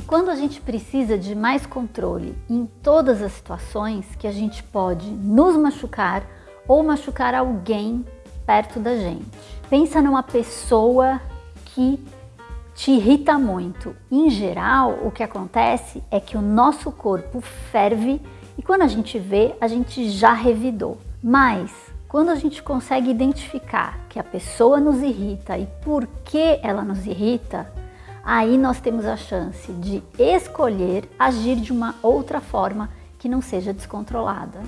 quando a gente precisa de mais controle em todas as situações que a gente pode nos machucar ou machucar alguém perto da gente. Pensa numa pessoa que te irrita muito. Em geral, o que acontece é que o nosso corpo ferve e quando a gente vê, a gente já revidou. Mas quando a gente consegue identificar que a pessoa nos irrita e por que ela nos irrita, aí nós temos a chance de escolher agir de uma outra forma que não seja descontrolada.